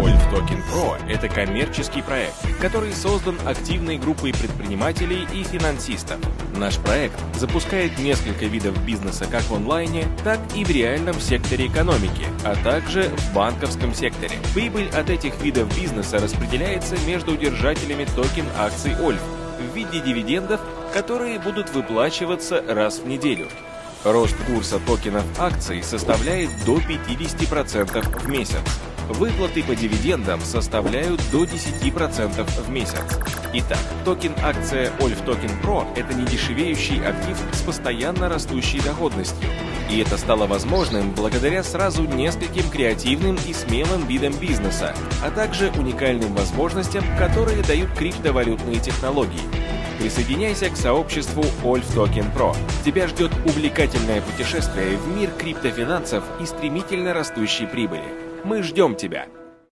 Olf Token Pro – это коммерческий проект, который создан активной группой предпринимателей и финансистов. Наш проект запускает несколько видов бизнеса как в онлайне, так и в реальном секторе экономики, а также в банковском секторе. Прибыль от этих видов бизнеса распределяется между держателями токен акций Ольф в виде дивидендов, которые будут выплачиваться раз в неделю. Рост курса токенов акций составляет до 50% в месяц. Выплаты по дивидендам составляют до 10% в месяц. Итак, токен акция Olf Token Pro – это недешевеющий актив с постоянно растущей доходностью. И это стало возможным благодаря сразу нескольким креативным и смелым видам бизнеса, а также уникальным возможностям, которые дают криптовалютные технологии. Присоединяйся к сообществу Olf Token Pro. Тебя ждет увлекательное путешествие в мир криптофинансов и стремительно растущей прибыли. Мы ждем тебя!